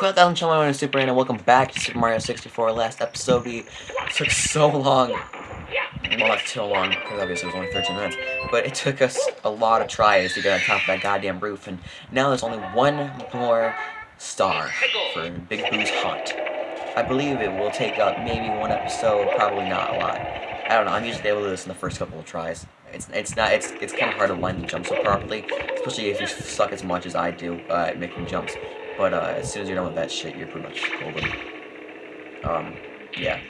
Welcome to my Super and welcome back to Super Mario 64. Last episode we took so long. Well, not too long, because obviously it was only 13 minutes. But it took us a lot of tries to get on top of that goddamn roof, and now there's only one more star for Big Boo's Haunt. I believe it will take up maybe one episode, probably not a lot. I don't know, I'm usually able to do this in the first couple of tries. It's it's not it's it's kind of hard to line the jumps up properly, especially if you suck as much as I do uh, at making jumps. But uh, as soon as you're done with that shit, you're pretty much golden. Um, yeah,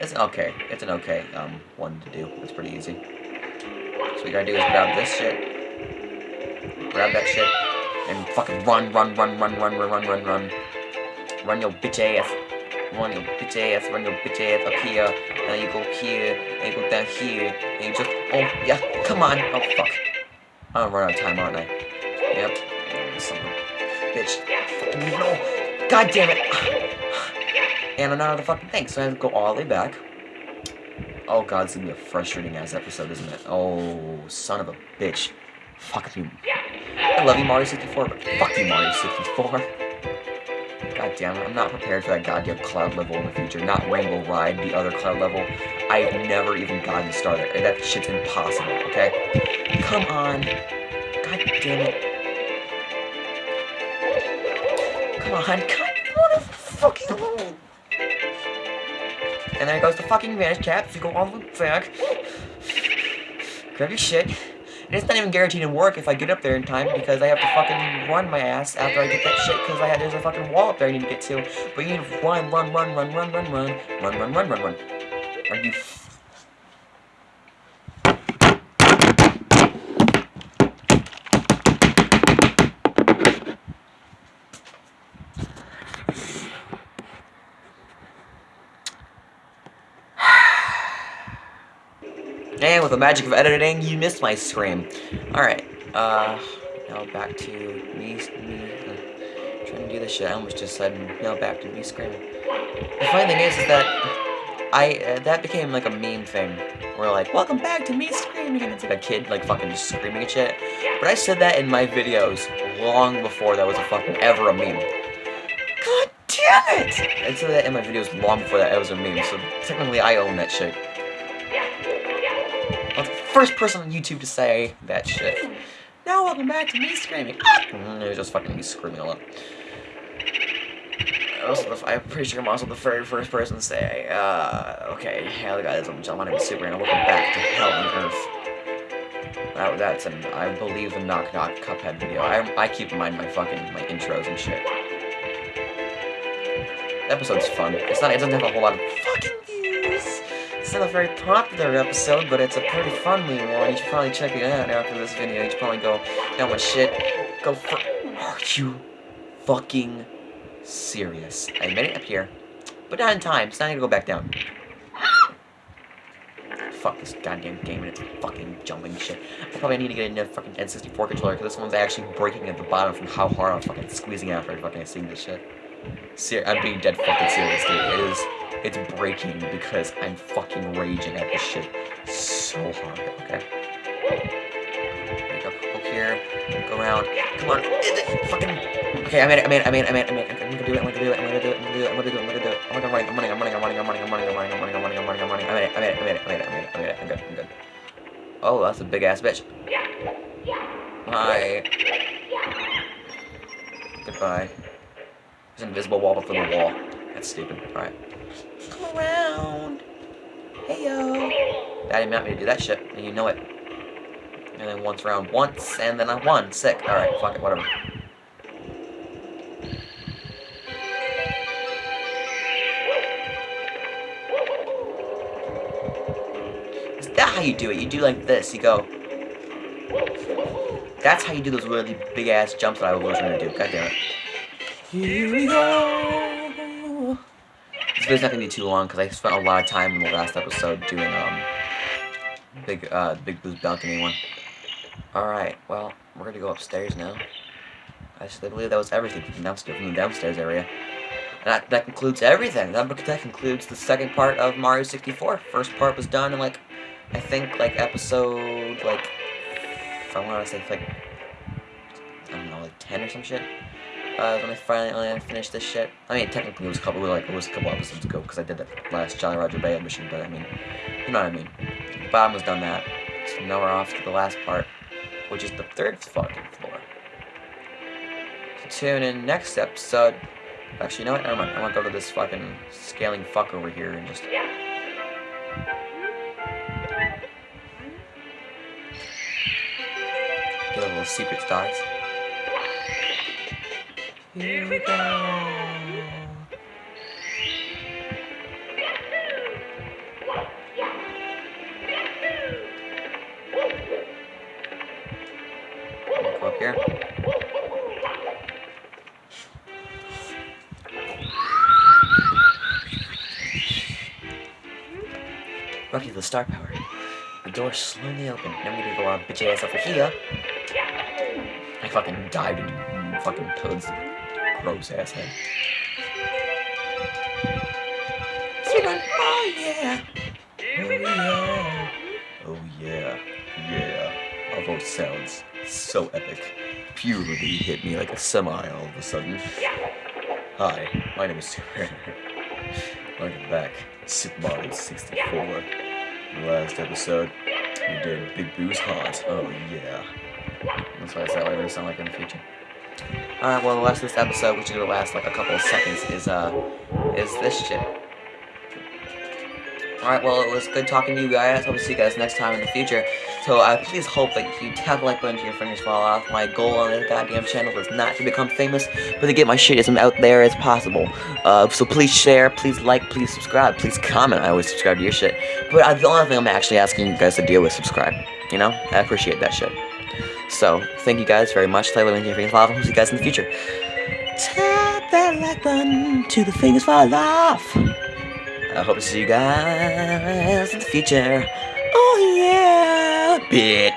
it's an okay. It's an okay um one to do. It's pretty easy. So what you gotta do is grab this shit, grab that shit, and fucking run, run, run, run, run, run, run, run, run, run your bitch ass. Run your bitch ass, run your bitch ass up here, and you go here, and you go down here, and you just, oh, yeah, come on, oh, fuck. I'm gonna run out of time, aren't I? Yep, a bitch. No, god damn it. And I'm not out of the fucking thing, so I have to go all the way back. Oh god, it's gonna be a frustrating ass episode, isn't it? Oh, son of a bitch. Fuck you. I love you, Mario 64, but fuck you, Mario 64. God damn it, I'm not prepared for that goddamn cloud level in the future. Not Rainbow Ride, the other cloud level. I've never even gotten started. That shit's impossible, okay? Come on. God damn it. Come on, what a fucking roll. And there goes the fucking vanish caps. You go all the way back. Grab your shit. And it's not even guaranteed to work if I get up there in time because I have to fucking run my ass after I get that shit because I had there's a fucking wall up there I need to get to. But you need to run, run, run, run, run, run, run, run, run, run, run, run. Are you? And with the magic of editing, you missed my scream. Alright, uh, now back to me, me uh, trying to do this shit. I almost just said, now back to me screaming. The funny thing is, is that I, uh, that became like a meme thing. Where like, welcome back to me screaming, and it's like a kid like fucking just screaming and shit. But I said that in my videos long before that was a fucking ever a meme. God damn it! I said that in my videos long before that was a meme, so technically I own that shit first person on YouTube to say that shit. Now welcome back to me screaming. Mm, it was just fucking me screaming a lot. Also, I'm pretty sure I'm also the very first person to say, uh, okay, hello guys, I'm John, my name is Super, and welcome back to Hell on Earth. That, that's an, I believe, a Knock Knock Cuphead video. I, I keep in mind my fucking, my intros and shit. The episode's fun. It's not, it doesn't have a whole lot of fucking views. it's not a very popular episode, but it's a pretty funny one. You should probably check it out after this video. You should probably go, that much shit. Go for- Are you fucking serious? I made it up here, but not in time, so I need to go back down. Fuck this goddamn game and its fucking jumping shit. I probably need to get a new fucking N64 controller, because this one's actually breaking at the bottom from how hard I'm fucking squeezing after fucking seeing this shit. Ser I'm being dead fucking serious, dude. It is, it's breaking because I'm fucking raging at this shit so hard, okay? Go, go here, go around, come on, fucking, okay, I made it, I made it, I made it, I made it, I made it, I'm gonna do it, I'm gonna do it, I'm gonna do it, I'm gonna do it, I'm gonna do it, I'm gonna do it, I'm gonna I'm running, I'm running, I'm running, I'm running, I'm running, I'm running, I'm running, I'm running, I'm running, I'm running, I made it, I made it, I made it, I made it, I made it, I made it, I'm good, I'm good. Oh, that's a big ass bitch. Hi. Goodbye. There's an invisible wall before the wall. That's stupid. Alright. Come around. Hey yo. Daddy didn't me to do that shit, and you know it. And then once round once, and then I won. Sick. Alright, fuck it, whatever. Is that how you do it? You do like this. You go. That's how you do those really big ass jumps that I was trying to do. God damn it. Here we go. This video's not gonna be too long because I spent a lot of time in the last episode doing um big uh Big Boo's balcony one. All right, well we're gonna go upstairs now. I still believe that was everything from downstairs from the downstairs area. That that concludes everything. That that concludes the second part of Mario 64. First part was done in like I think like episode like I want to say like I don't know like 10 or some shit. Uh, when I finally finished this shit. I mean, technically it was a couple like it was a couple episodes ago because I did that last Jolly Roger Bay mission. But I mean, you know what I mean. The bottom was done that. So now we're off to the last part, which is the third fucking floor. So tune in next episode. Actually, you know what? Never mind. I want to go to this fucking scaling fuck over here and just. Get a little secret stars. Here we go. Go up the star power. The door slowly opened. Now need to go on bitch ass over here. I fucking dived into fucking Toad's gross ass head. Secret! Oh yeah! Oh yeah! Oh yeah! Yeah! Our voice sounds so epic. Puberty hit me like a semi all of a sudden. Hi, my name is Super. Welcome back, Super Mario 64. Last episode, we did Big Boo's Haunt. Oh yeah. That's why I said what I sound like in the future. Alright, well the last of this episode, which is gonna last like a couple of seconds, is uh is this shit. Alright, well it was good talking to you guys. Hope to see you guys next time in the future. So I uh, please hope that you tap the like button to your fingers fall off. My goal on this goddamn channel is not to become famous, but to get my shit as out there as possible. Uh, so please share, please like, please subscribe, please comment. I always subscribe to your shit. But uh, the only thing I'm actually asking you guys to do is subscribe. You know? I appreciate that shit. So, thank you guys very much. Taylor and Jeffrey Lava. See you guys in the future. Tap that like button to the fingers fall off. I hope to see you guys in the future. Oh yeah, bitch.